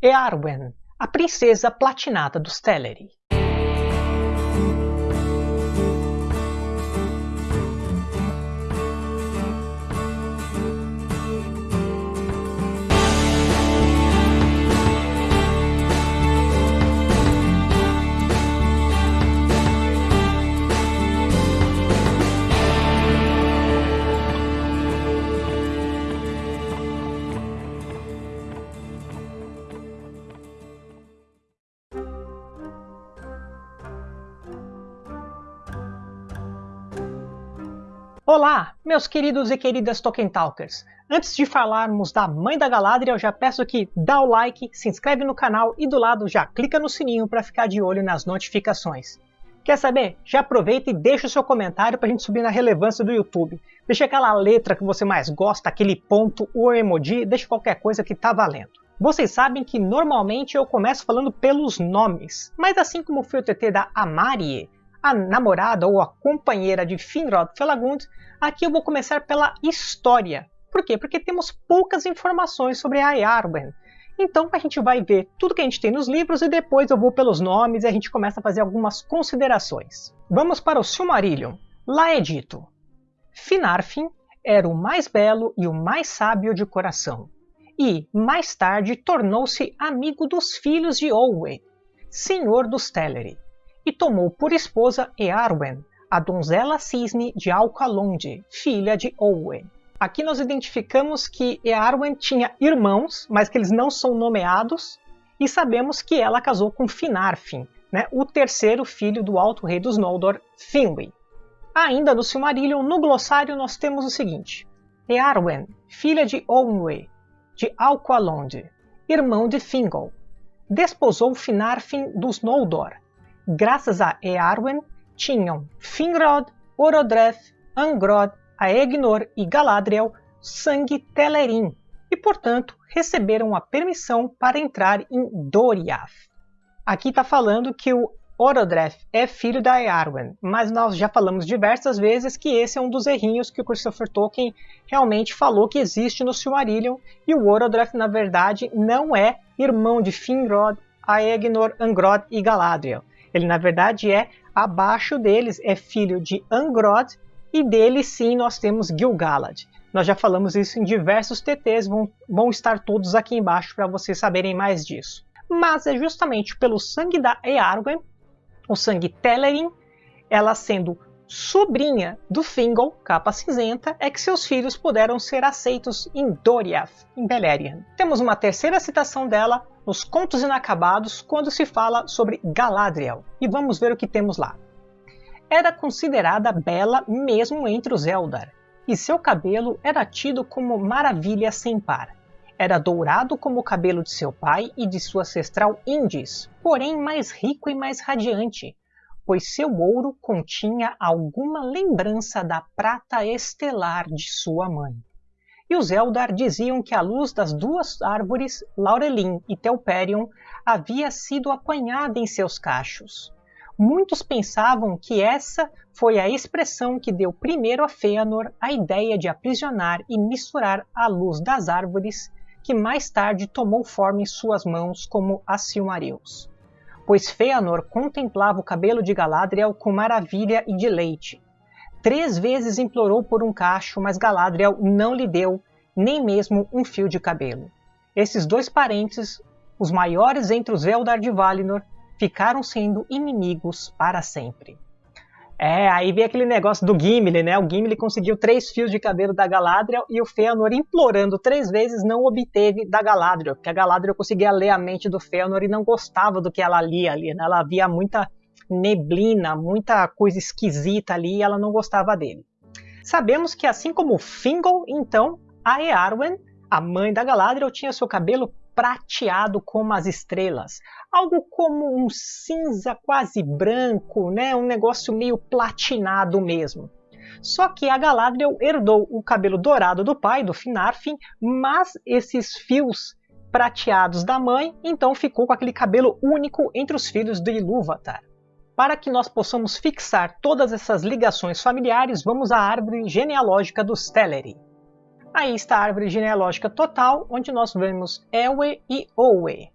Earwen, a princesa platinada dos Teleri. Olá, meus queridos e queridas Tolkien Talkers! Antes de falarmos da Mãe da Galadriel, já peço que dá o like, se inscreve no canal e do lado já clica no sininho para ficar de olho nas notificações. Quer saber? Já aproveita e deixa o seu comentário para a gente subir na relevância do YouTube. Deixa aquela letra que você mais gosta, aquele ponto ou emoji, deixa qualquer coisa que tá valendo. Vocês sabem que normalmente eu começo falando pelos nomes, mas assim como foi o TT da Amarie, a namorada ou a companheira de Finrod Felagund, aqui eu vou começar pela história. Por quê? Porque temos poucas informações sobre a. Então a gente vai ver tudo que a gente tem nos livros e depois eu vou pelos nomes e a gente começa a fazer algumas considerações. Vamos para o Silmarillion. Lá é dito: Finarfin era o mais belo e o mais sábio de coração, e mais tarde tornou-se amigo dos filhos de Olwe, senhor dos Teleri e tomou por esposa Earwen, a donzela cisne de Alcalonde, filha de Owen. Aqui nós identificamos que Earwen tinha irmãos, mas que eles não são nomeados, e sabemos que ela casou com Finarfin, né, o terceiro filho do Alto Rei dos Noldor, Finwë. Ainda no Silmarillion, no glossário, nós temos o seguinte. Earwen, filha de Owenwë, de Alqualonde, irmão de Thingol, desposou Finarfin dos Noldor, graças a Earwen, tinham Finrod, Orodreth, Angrod, Aegnor e Galadriel sangue Telerin e, portanto, receberam a permissão para entrar em Doriath. Aqui está falando que o Orodreth é filho da Earwen, mas nós já falamos diversas vezes que esse é um dos errinhos que o Christopher Tolkien realmente falou que existe no Silmarillion, e o Orodreth, na verdade, não é irmão de Finrod, Aegnor, Angrod e Galadriel. Ele, na verdade, é abaixo deles, é filho de Angrod, e dele sim nós temos Gil-galad. Nós já falamos isso em diversos TTs, vão, vão estar todos aqui embaixo para vocês saberem mais disso. Mas é justamente pelo sangue da Earwen, o sangue Telerin, ela sendo sobrinha do Thingol, capa cinzenta, é que seus filhos puderam ser aceitos em Doriath, em Beleriand. Temos uma terceira citação dela nos Contos Inacabados quando se fala sobre Galadriel. E vamos ver o que temos lá. Era considerada bela mesmo entre os Eldar, e seu cabelo era tido como maravilha sem par. Era dourado como o cabelo de seu pai e de sua ancestral Indis, porém mais rico e mais radiante, pois seu ouro continha alguma lembrança da prata estelar de sua mãe e os Eldar diziam que a luz das duas árvores, Laurelin e Telperion, havia sido apanhada em seus cachos. Muitos pensavam que essa foi a expressão que deu primeiro a Fëanor a ideia de aprisionar e misturar a luz das árvores, que mais tarde tomou forma em suas mãos como a Silmarils. Pois Fëanor contemplava o cabelo de Galadriel com maravilha e deleite, Três vezes implorou por um cacho, mas Galadriel não lhe deu nem mesmo um fio de cabelo. Esses dois parentes, os maiores entre os Eldar de Valinor, ficaram sendo inimigos para sempre. É, aí vem aquele negócio do Gimli, né? O Gimli conseguiu três fios de cabelo da Galadriel e o Fëanor, implorando três vezes, não obteve da Galadriel, porque a Galadriel conseguia ler a mente do Fëanor e não gostava do que ela lia ali, né? Ela via muita neblina, muita coisa esquisita ali e ela não gostava dele. Sabemos que assim como Fingol, então, a Earwen, a mãe da Galadriel, tinha seu cabelo prateado como as estrelas, algo como um cinza quase branco, né? um negócio meio platinado mesmo. Só que a Galadriel herdou o cabelo dourado do pai, do Finarfin, mas esses fios prateados da mãe, então ficou com aquele cabelo único entre os filhos de Ilúvatar. Para que nós possamos fixar todas essas ligações familiares, vamos à árvore genealógica dos Teleri. Aí está a árvore genealógica total, onde nós vemos Elwe e Owe.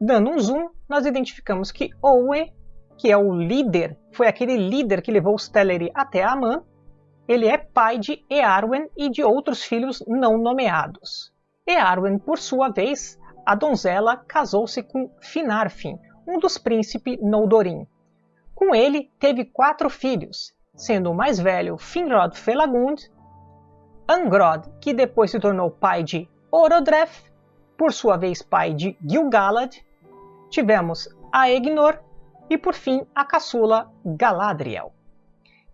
dando um zoom, nós identificamos que Owe, que é o líder, foi aquele líder que levou os Teleri até Aman, ele é pai de Earwen e de outros filhos não nomeados. Earwen, por sua vez, a donzela casou-se com Finarfin, um dos príncipes Noldorin. Com ele, teve quatro filhos, sendo o mais velho Finrod Felagund, Angrod, que depois se tornou pai de Orodreth, por sua vez pai de Gil-galad, tivemos Aegnor e por fim a caçula Galadriel.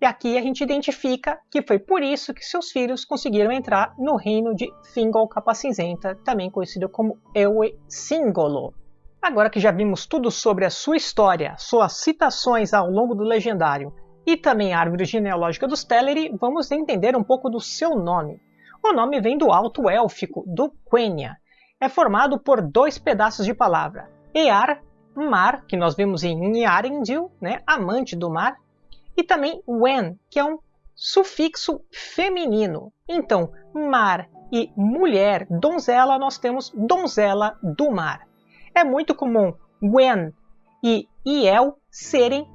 E aqui a gente identifica que foi por isso que seus filhos conseguiram entrar no reino de Thingol Capa Cinzenta, também conhecido como Ewe Singolo. Agora que já vimos tudo sobre a sua história, suas citações ao longo do Legendário e também a árvore genealógica dos Teleri, vamos entender um pouco do seu nome. O nome vem do alto élfico, do Quenya. É formado por dois pedaços de palavra. Ear, mar, que nós vemos em Yarendil, né, amante do mar, e também wen, que é um sufixo feminino. Então, mar e mulher, donzela, nós temos donzela do mar. É muito comum wen e iel serem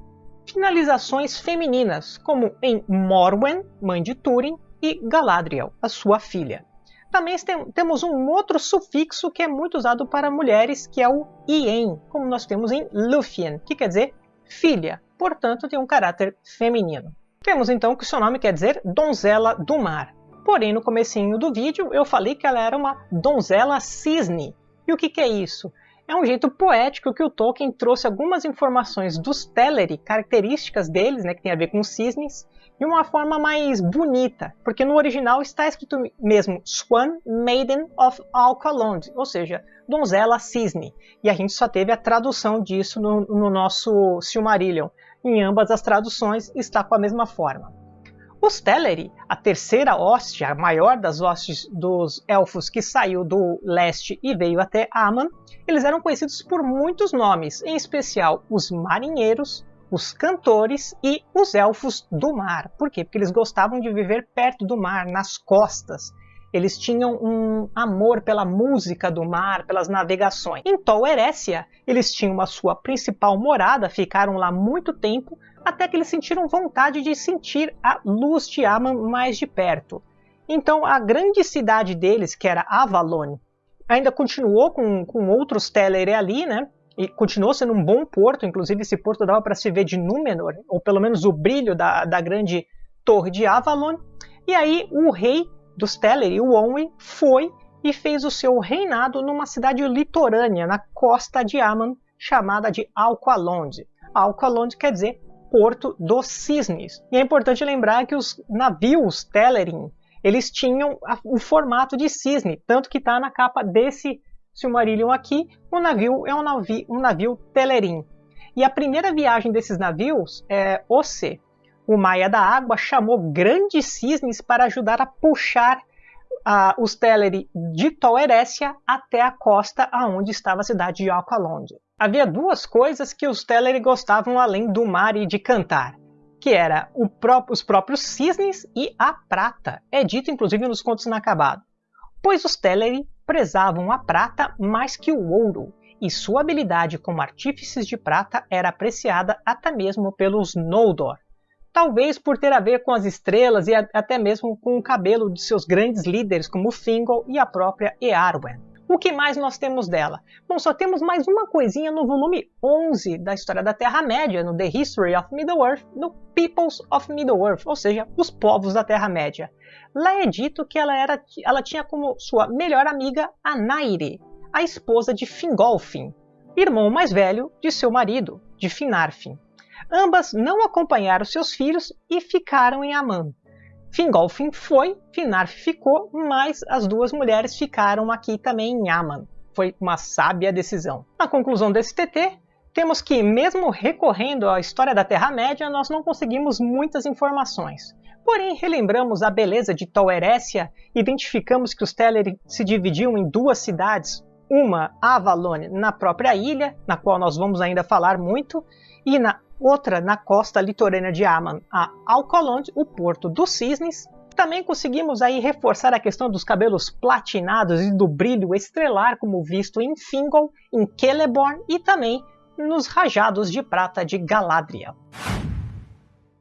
finalizações femininas, como em Morwen, mãe de Túrin, e Galadriel, a sua filha. Também tem, temos um outro sufixo que é muito usado para mulheres, que é o ien, como nós temos em Lúthien, que quer dizer filha, portanto tem um caráter feminino. Temos então que seu nome quer dizer donzela do mar. Porém, no comecinho do vídeo eu falei que ela era uma donzela cisne. E o que, que é isso? É um jeito poético que o Tolkien trouxe algumas informações dos Teleri, características deles, né, que tem a ver com cisnes, de uma forma mais bonita, porque no original está escrito mesmo Swan Maiden of Alcalond, ou seja, donzela cisne. E a gente só teve a tradução disso no, no nosso Silmarillion. Em ambas as traduções está com a mesma forma. Os Teleri, a terceira hoste, a maior das hostes dos elfos que saiu do leste e veio até Aman, eles eram conhecidos por muitos nomes, em especial os marinheiros, os cantores e os elfos do mar. Por quê? Porque eles gostavam de viver perto do mar, nas costas. Eles tinham um amor pela música do mar, pelas navegações. Em Tol Erécia, eles tinham a sua principal morada, ficaram lá muito tempo, até que eles sentiram vontade de sentir a luz de Aman mais de perto. Então a grande cidade deles, que era Avalon, ainda continuou com, com outros Teleri ali, né? e continuou sendo um bom porto, inclusive esse porto dava para se ver de Númenor, ou pelo menos o brilho da, da grande torre de Avalon. E aí o rei dos Teleri, o Onwë, foi e fez o seu reinado numa cidade litorânea, na costa de Aman, chamada de Alqualond. Alqualond quer dizer Porto dos Cisnes. E é importante lembrar que os navios Telerin, eles tinham o formato de cisne, tanto que está na capa desse Silmarillion aqui, o navio é um navio, um navio Telerim. E a primeira viagem desses navios é Osse. O Maia da Água chamou grandes cisnes para ajudar a puxar uh, os Teleri de Tol Eressëa até a costa aonde estava a cidade de Alcalond. Havia duas coisas que os Teleri gostavam além do mar e de cantar, que era pró os próprios cisnes e a prata. É dito inclusive nos contos inacabados. Pois os Teleri prezavam a prata mais que o ouro, e sua habilidade como artífices de prata era apreciada até mesmo pelos Noldor. Talvez por ter a ver com as estrelas e até mesmo com o cabelo de seus grandes líderes como Thingol e a própria Earwen. O que mais nós temos dela? Bom, só temos mais uma coisinha no volume 11 da História da Terra-média, no The History of Middle-earth, no Peoples of Middle-earth, ou seja, os povos da Terra-média. Lá é dito que ela, era, ela tinha como sua melhor amiga a Naire, a esposa de Fingolfin, irmão mais velho de seu marido, de Finarfin. Ambas não acompanharam seus filhos e ficaram em Aman. Fingolfin foi, Finarf ficou, mas as duas mulheres ficaram aqui também em Aman. Foi uma sábia decisão. Na conclusão desse TT, temos que, mesmo recorrendo à história da Terra-média, nós não conseguimos muitas informações. Porém, relembramos a beleza de Eressëa, identificamos que os Teleri se dividiam em duas cidades, uma Avalon na própria ilha, na qual nós vamos ainda falar muito, e na outra na costa litorânea de Aman, a Alcolond, o Porto dos Cisnes. Também conseguimos aí reforçar a questão dos cabelos platinados e do brilho estrelar, como visto em Fingal, em Celeborn e também nos rajados de prata de Galadriel.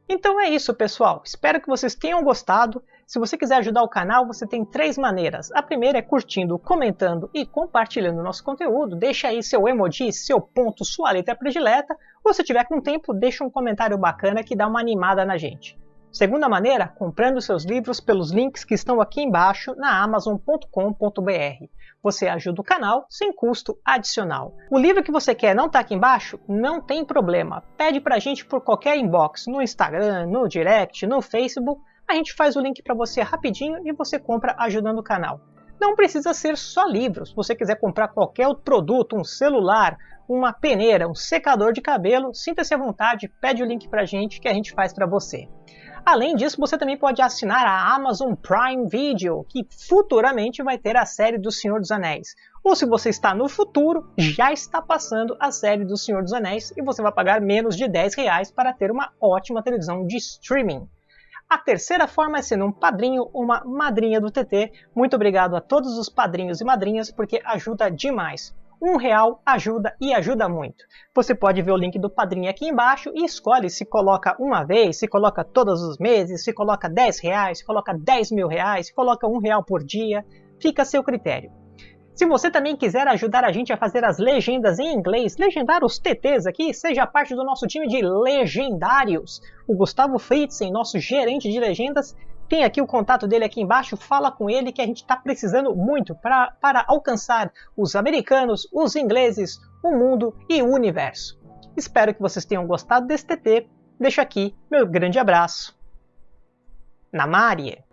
Então é isso, pessoal. Espero que vocês tenham gostado. Se você quiser ajudar o canal, você tem três maneiras. A primeira é curtindo, comentando e compartilhando o nosso conteúdo. Deixa aí seu emoji, seu ponto, sua letra predileta. Ou se tiver com tempo, deixa um comentário bacana que dá uma animada na gente. Segunda maneira, comprando seus livros pelos links que estão aqui embaixo na amazon.com.br. Você ajuda o canal sem custo adicional. O livro que você quer não está aqui embaixo? Não tem problema. Pede para a gente por qualquer inbox, no Instagram, no direct, no Facebook. A gente faz o link para você rapidinho e você compra ajudando o canal. Não precisa ser só livros. Se você quiser comprar qualquer outro produto, um celular, uma peneira, um secador de cabelo, sinta-se à vontade, pede o link para a gente que a gente faz para você. Além disso, você também pode assinar a Amazon Prime Video, que futuramente vai ter a série do Senhor dos Anéis. Ou se você está no futuro, já está passando a série do Senhor dos Anéis e você vai pagar menos de 10 reais para ter uma ótima televisão de streaming. A terceira forma é sendo um padrinho ou uma madrinha do TT. Muito obrigado a todos os padrinhos e madrinhas porque ajuda demais. Um real ajuda e ajuda muito. Você pode ver o link do padrinho aqui embaixo e escolhe se coloca uma vez, se coloca todos os meses, se coloca 10 reais, se coloca 10 mil reais, se coloca um real por dia. Fica a seu critério. Se você também quiser ajudar a gente a fazer as legendas em inglês, legendar os TTs aqui, seja parte do nosso time de legendários. O Gustavo Fritzen, nosso gerente de legendas, tem aqui o contato dele aqui embaixo, fala com ele que a gente está precisando muito pra, para alcançar os americanos, os ingleses, o mundo e o universo. Espero que vocês tenham gostado desse TT. Deixo aqui meu grande abraço. Namarie!